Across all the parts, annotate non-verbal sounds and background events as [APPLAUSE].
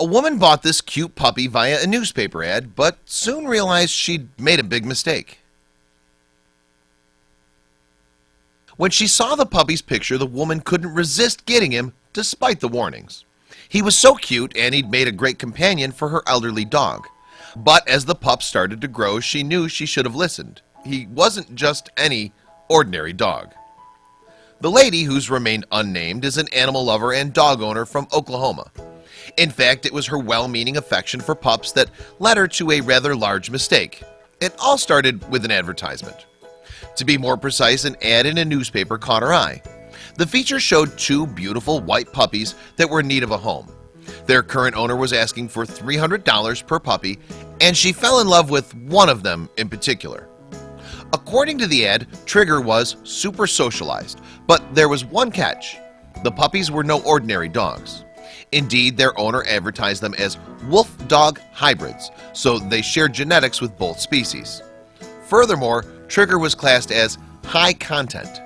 A woman bought this cute puppy via a newspaper ad, but soon realized she'd made a big mistake. When she saw the puppy's picture, the woman couldn't resist getting him despite the warnings. He was so cute and he'd made a great companion for her elderly dog. But as the pup started to grow, she knew she should have listened. He wasn't just any ordinary dog. The lady, who's remained unnamed, is an animal lover and dog owner from Oklahoma. In fact, it was her well-meaning affection for pups that led her to a rather large mistake. It all started with an advertisement. To be more precise, an ad in a newspaper caught her eye. The feature showed two beautiful white puppies that were in need of a home. Their current owner was asking for $300 per puppy, and she fell in love with one of them in particular. According to the ad, Trigger was super socialized, but there was one catch. The puppies were no ordinary dogs. Indeed, their owner advertised them as wolf dog hybrids, so they shared genetics with both species. Furthermore, Trigger was classed as high content.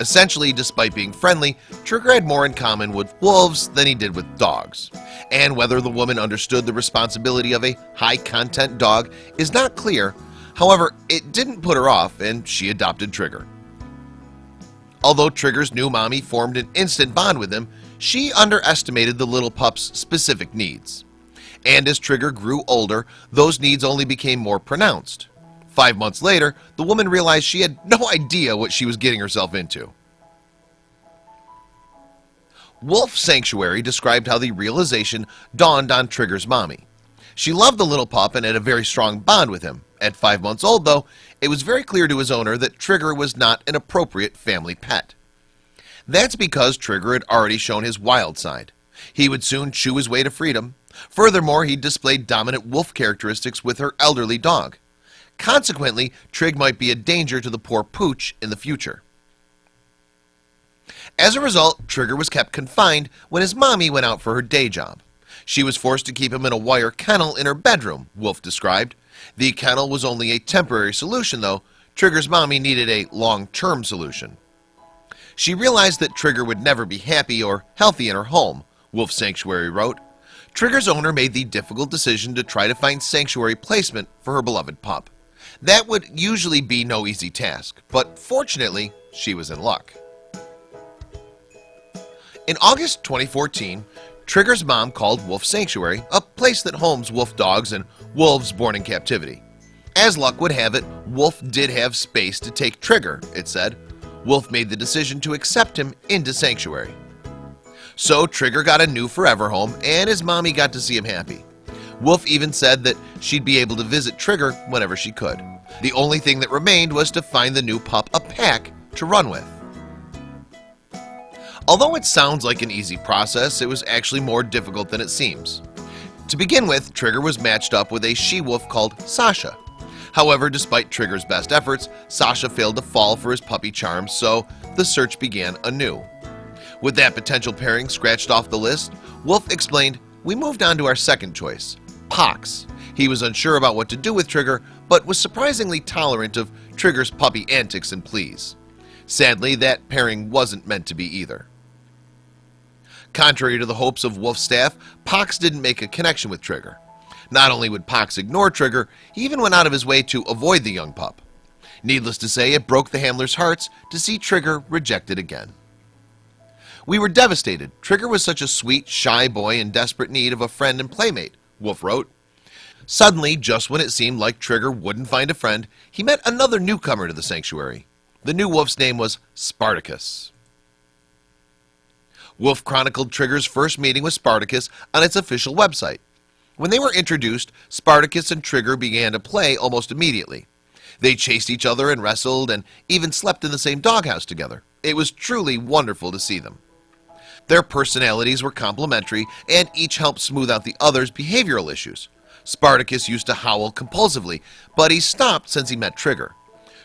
Essentially, despite being friendly, Trigger had more in common with wolves than he did with dogs. And whether the woman understood the responsibility of a high-content dog is not clear. However, it didn't put her off and she adopted Trigger. Although Trigger's new mommy formed an instant bond with him, she underestimated the little pup's specific needs. And as Trigger grew older, those needs only became more pronounced. Five months later, the woman realized she had no [LAUGHS] idea what she was getting herself into. Wolf Sanctuary described how the realization dawned on Trigger's mommy. She loved the little pup and had a very strong bond with him. At five months old, though, it was very clear to his owner that Trigger was not an appropriate family pet. That's because Trigger had already shown his wild side. He would soon chew his way to freedom. Furthermore, he displayed dominant wolf characteristics with her elderly dog. Consequently, Trig might be a danger to the poor Pooch in the future. As a result, Trigger was kept confined when his mommy went out for her day job. She was forced to keep him in a wire kennel in her bedroom, Wolf described. The kennel was only a temporary solution, though. Trigger's mommy needed a long-term solution. She realized that Trigger would never be happy or healthy in her home, Wolf Sanctuary wrote. Trigger's owner made the difficult decision to try to find sanctuary placement for her beloved pup. That would usually be no easy task, but fortunately, she was in luck. In August 2014, Trigger's mom called Wolf Sanctuary, a place that homes wolf dogs and wolves born in captivity. As luck would have it, Wolf did have space to take Trigger, it said. Wolf made the decision to accept him into Sanctuary. So Trigger got a new forever home and his mommy got to see him happy. Wolf even said that she'd be able to visit Trigger whenever she could. The only thing that remained was to find the new pup a pack to run with. Although it sounds like an easy process, it was actually more difficult than it seems. To begin with, Trigger was matched up with a she-wolf called Sasha. However, despite Trigger's best efforts, Sasha failed to fall for his puppy charms, so the search began anew. With that potential pairing scratched off the list, Wolf explained, we moved on to our second choice, Pox. He was unsure about what to do with Trigger, but was surprisingly tolerant of Trigger's puppy antics and pleas. Sadly, that pairing wasn't meant to be either. Contrary to the hopes of Wolf's staff, Pox didn't make a connection with Trigger. Not only would Pox ignore Trigger, he even went out of his way to avoid the young pup. Needless to say, it broke the handlers' hearts to see Trigger rejected again. We were devastated. Trigger was such a sweet, shy boy in desperate need of a friend and playmate, Wolf wrote. Suddenly, just when it seemed like Trigger wouldn't find a friend, he met another newcomer to the sanctuary. The new wolf's name was Spartacus. Wolf chronicled Trigger's first meeting with Spartacus on its official website. When they were introduced, Spartacus and Trigger began to play almost immediately. They chased each other and wrestled and even slept in the same doghouse together. It was truly wonderful to see them. Their personalities were complementary and each helped smooth out the other's behavioral issues. Spartacus used to howl compulsively, but he stopped since he met Trigger.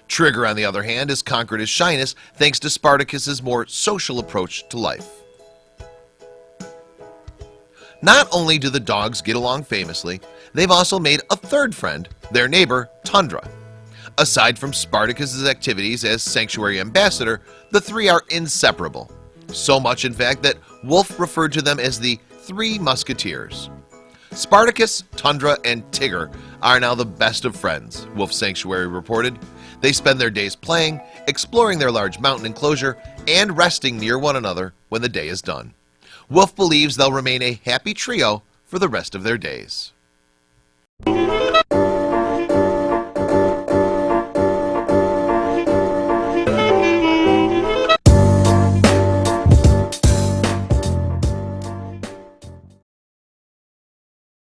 Trigger, on the other hand, has conquered his shyness thanks to Spartacus's more social approach to life. Not only do the dogs get along famously, they've also made a third friend, their neighbor, Tundra. Aside from Spartacus's activities as sanctuary ambassador, the three are inseparable. so much in fact that Wolf referred to them as the Three Musketeers Spartacus, Tundra, and Tigger are now the best of friends Wolf Sanctuary reported they spend their days playing exploring their large mountain enclosure and resting near one another when the day is done Wolf believes they'll remain a happy trio for the rest of their days.